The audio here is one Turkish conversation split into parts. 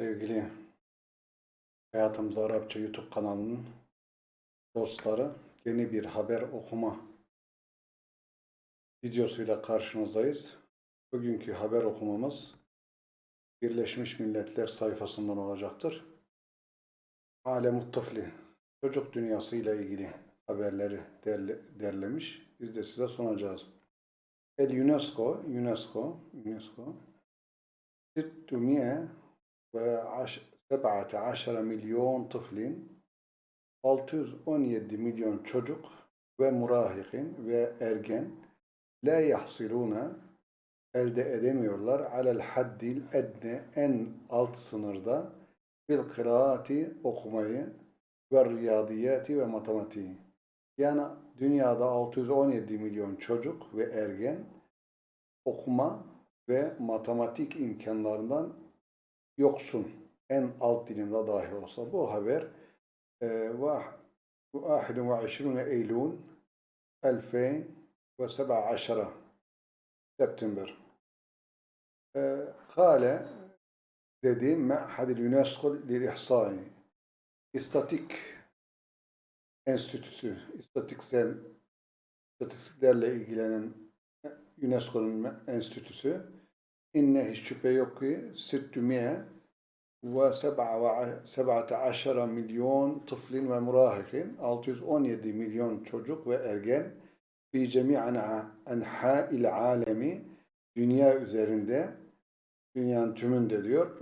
Sevgili Hayatımız Arapça YouTube kanalının dostları yeni bir haber okuma videosuyla karşınızdayız. Bugünkü haber okumamız Birleşmiş Milletler sayfasından olacaktır. Alem Tıfli çocuk dünyası ile ilgili haberleri derle, derlemiş. Biz de size sunacağız. El UNESCO, UNESCO, UNESCO 600 ve 17 milyon tıflin 617 milyon çocuk ve murahikin ve ergen la yahsiluna elde edemiyorlar alel haddil edne en alt sınırda bil kıraati okumayı ve riyadiyati ve matematiği. Yani dünyada 617 milyon çocuk ve ergen okuma ve matematik imkanlarından yoksun. En alt dilinde dahi olsa. Bu haber e, 21 Eylül 2017 September. E, Kale dedi Ma'hadil UNESCO lil İstatik Enstitüsü, istatiksel istatistiklerle ilgilenen UNESCO'nun enstitüsü inne hiç şüphe yok ki 600 ve 17 milyon tıflin ve murahikin 617 milyon çocuk ve ergen fi cemi'an enha'il alemi dünya üzerinde dünyanın tümünde diyor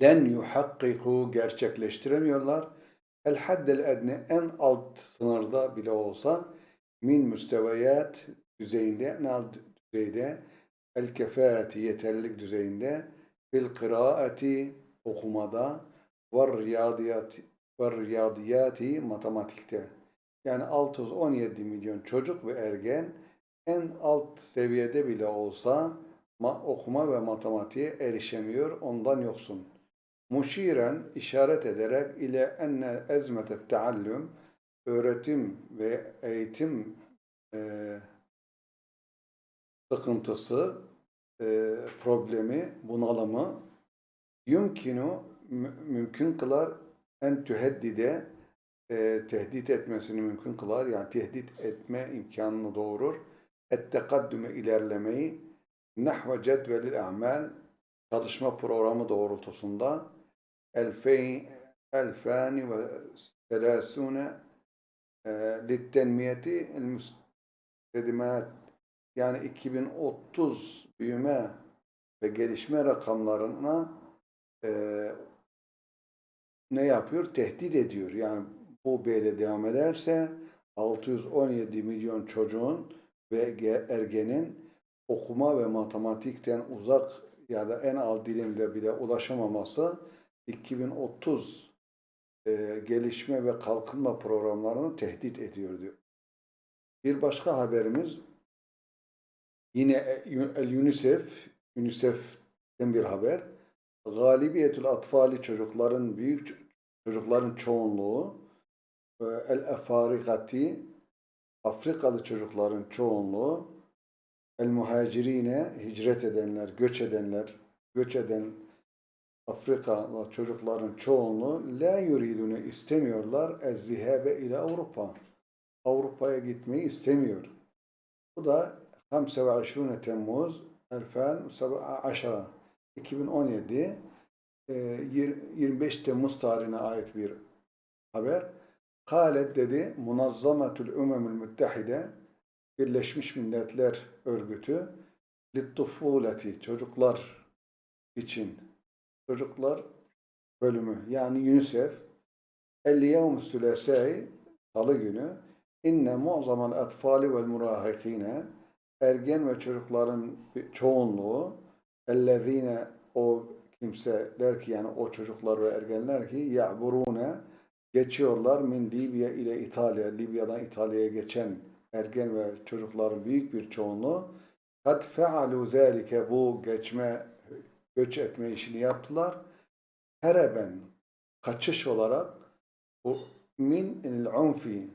den yuhakkiku gerçekleştiremiyorlar. el haddel edne en alt sınırda bile olsa min müsteviyat düzeyinde en alt düzeyde el kefati yeterlilik düzeyinde fil kıraati okumada ve riyadiyati ve riyadiyati matematikte. Yani 617 milyon çocuk ve ergen en alt seviyede bile olsa okuma ve matematiğe erişemiyor, ondan yoksun. Muşiren işaret ederek ile enne ezmete teallüm öğretim ve eğitim e, sıkıntısı e, problemi, bunalımı yumkinu mümkün kılar en tüheddide e, tehdit etmesini mümkün kılar. Yani tehdit etme imkanını doğurur. Ettekaddüme ilerlemeyi nahve cedvelil a'mal çalışma programı doğrultusunda elfeyn elfani ve selasune e, littenmiyeti müstedimat yani 2030 büyüme ve gelişme rakamlarına e, ne yapıyor? Tehdit ediyor. Yani bu böyle devam ederse 617 milyon çocuğun ve ergenin okuma ve matematikten uzak ya da en alt dilimde bile ulaşamaması 2030 e, gelişme ve kalkınma programlarını tehdit ediyor diyor. Bir başka haberimiz Yine el UNICEF, UNICEF'ten bir haber. Galibiyetül atfali çocukların büyük çocukların çoğunluğu el efarikati Afrikalı çocukların çoğunluğu el muhacirine hicret edenler, göç edenler, göç eden Afrikalı çocukların çoğunluğu la yuridunu istemiyorlar ez zihabe ile Avrupa. Avrupa'ya gitmeyi istemiyor. Bu da 25 Temmuz 2017 2017 25 Temmuz tarihine ait bir haber. Kalet dedi Munazzametül Umemül Müttehide Birleşmiş Milletler Örgütü Littufuleti çocuklar için çocuklar bölümü yani UNICEF El yevm sülesai salı günü inne mu'zamal atfali vel murahikine ergen ve çocukların çoğunluğu ellezine o kimseler ki yani o çocuklar ve ergenler ki ya'burune geçiyorlar min Libya ile İtalya, Libya'dan İtalya'ya geçen ergen ve çocukların büyük bir çoğunluğu kad fealu zâlike bu geçme göç etme işini yaptılar. Hereben kaçış olarak bu min unfi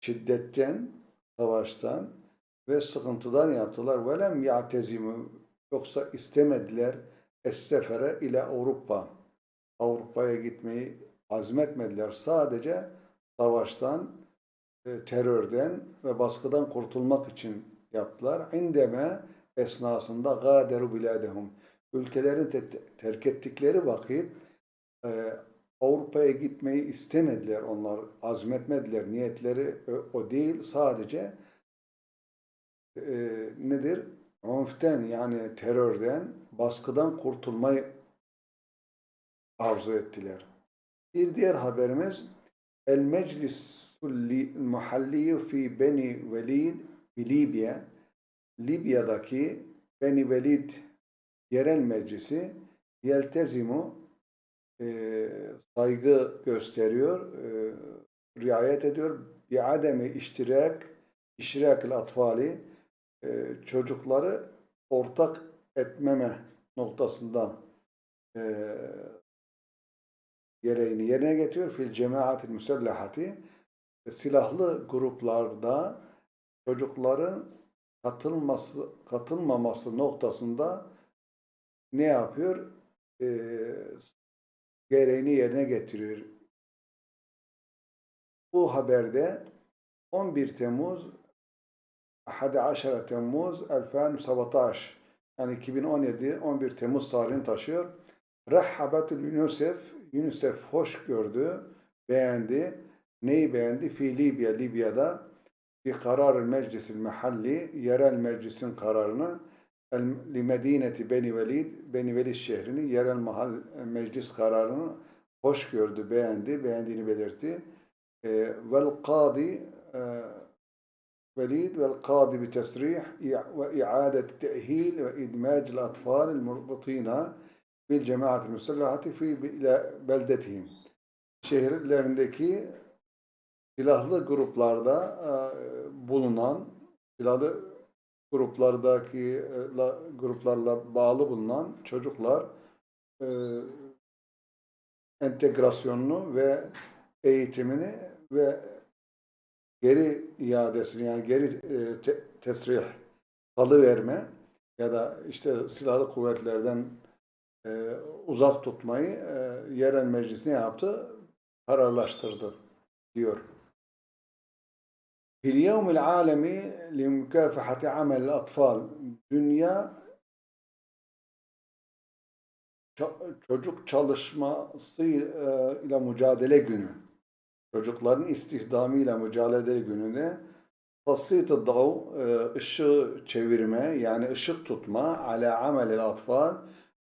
şiddetten, savaştan ve sıkıntıdan yaptılar. Velem ya'tezimu yoksa istemediler es-sefere ile Avrupa. Avrupa'ya gitmeyi azmetmediler. Sadece savaştan, e, terörden ve baskıdan kurtulmak için yaptılar. İndeme esnasında gâderu biladehum. Ülkelerini te- terk ettikleri vakit e, Avrupa'ya gitmeyi istemediler onlar. Azmetmediler. Niyetleri o, o değil. Sadece e, nedir? Unften yani terörden, baskıdan kurtulmayı arzu ettiler. Bir diğer haberimiz El Meclisul Muhalli fi Beni Velid fi Libya Libya'daki Beni Velid yerel meclisi yeltezimu e, saygı gösteriyor, e, riayet ediyor. Bi ademi iştirak, iştirakil atfali e, çocukları ortak etmeme noktasında e, gereğini yerine getiriyor. Fil cemaatil müsellahati silahlı gruplarda çocukların katılması katılmaması noktasında ne yapıyor? E, gereğini yerine getiriyor. Bu haberde 11 Temmuz 11 Temmuz 2017 yani 2017 11 Temmuz tarihini taşıyor. Rahhabetul UNICEF UNICEF hoş gördü, beğendi. Neyi beğendi? Fi Libya, Libya'da bir karar meclisil mahalli, yerel meclisin kararını li medineti Beni Velid, Beni Velid şehrini, yerel mahal meclis kararını hoş gördü, beğendi, beğendiğini belirtti. E, vel kadi ve iadet te'hil ve idmacil atfal murbutina bil cemaat müsellahati fi beldetihim. Şehirlerindeki silahlı gruplarda e, bulunan silahlı gruplardaki e, la, gruplarla bağlı bulunan çocuklar e, entegrasyonunu ve eğitimini ve geri iadesini yani geri e, te tesrih, salı verme ya da işte silahlı kuvvetlerden e, uzak tutmayı e, yerel meclis ne yaptı? Kararlaştırdı diyor. Fil yevmil alemi li mükafahati amel atfal. Dünya çocuk çalışması e, ile mücadele günü. Çocukların istihdamıyla mücadele gününe taslit-i dav ışığı çevirme yani ışık tutma ala amelil atfal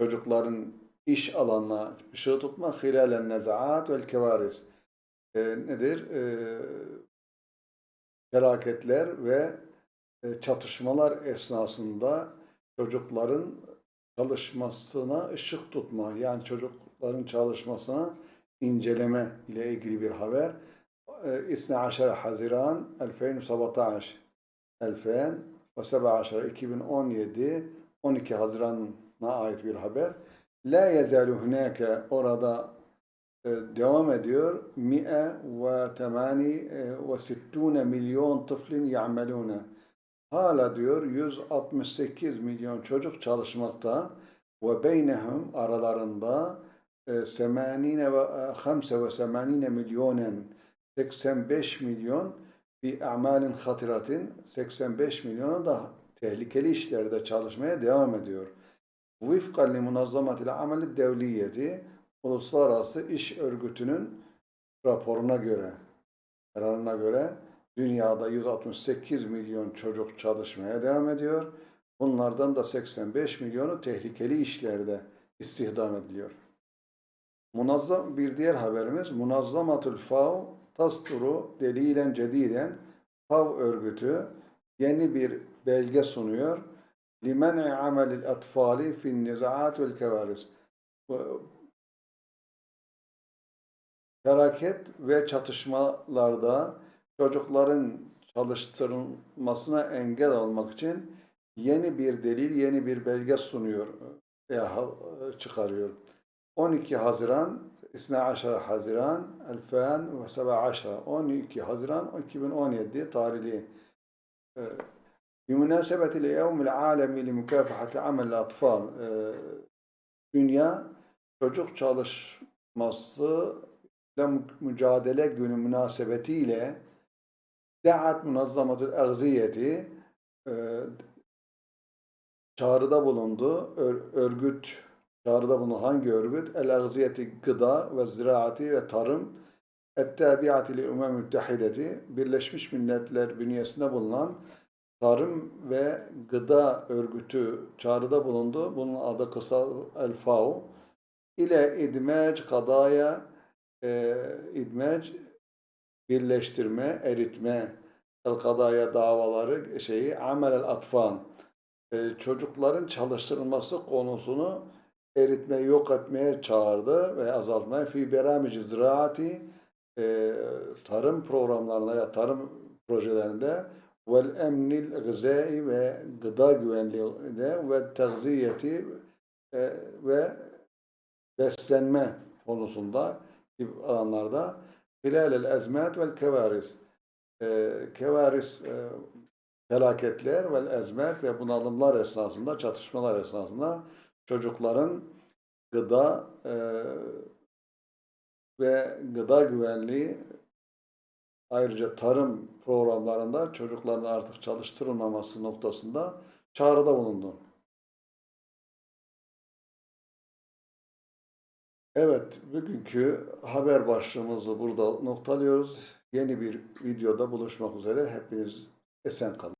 çocukların iş alanına ışığı tutma hilalen nezaat vel kevaris e, nedir? E, felaketler ve e, çatışmalar esnasında çocukların çalışmasına ışık tutma, yani çocukların çalışmasına inceleme ile ilgili bir haber. 12 Haziran 2017 2017 2017 12 Haziran'a ait bir haber. La yezalu hunake orada e, devam ediyor. Mi'e ve temani ve sittune milyon tıflin ya'melune. Hala diyor 168 milyon çocuk çalışmakta ve beynehum aralarında hamse ve semanine milyonen 85 milyon bir amalin hatiratin 85 milyona da tehlikeli işlerde çalışmaya devam ediyor. Vifkan li munazzamatil ameli devliyeti Uluslararası İş Örgütü'nün raporuna göre, kararına göre dünyada 168 milyon çocuk çalışmaya devam ediyor. Bunlardan da 85 milyonu tehlikeli işlerde istihdam ediliyor. Munazzam bir diğer haberimiz Munazzamatul Fav Tasturu delilen cediden Fav örgütü yeni bir belge sunuyor. Limen'i amelil atfali fin nizaat vel kevaris felaket ve çatışmalarda çocukların çalıştırılmasına engel olmak için yeni bir delil, yeni bir belge sunuyor çıkarıyor. 12 Haziran 12 Haziran 2017 12 Haziran 2017 tarihli بمناسبة اليوم العالمي لمكافحة عمل الأطفال Dünya Çocuk Çalışması ile Mücadele Günü münasebetiyle Da'at Munazzamatül Erziyeti e, çağrıda bulundu. Ör- örgüt çağrıda bulunan hangi örgüt? El Erziyeti Gıda ve Ziraati ve Tarım Ettabiati li Umem Müttehideti Birleşmiş Milletler bünyesinde bulunan Tarım ve Gıda Örgütü çağrıda bulundu. Bunun adı kısa El FAO ile idmec kadaya e, idmec birleştirme, eritme el kadaya davaları şeyi amel el atfan e, çocukların çalıştırılması konusunu eritme, yok etmeye çağırdı ve azaltmaya fi beramici ziraati e, tarım programlarında ya tarım projelerinde vel emnil gızai ve gıda güvenliğinde ve tegziyeti e, ve beslenme konusunda gibi alanlarda hilalel ezmet vel kevaris. E, kevaris e, felaketler vel ezmet ve bunalımlar esnasında, çatışmalar esnasında çocukların gıda e, ve gıda güvenliği ayrıca tarım programlarında çocukların artık çalıştırılmaması noktasında çağrıda bulundu. Evet, bugünkü haber başlığımızı burada noktalıyoruz. Yeni bir videoda buluşmak üzere. Hepiniz esen kalın.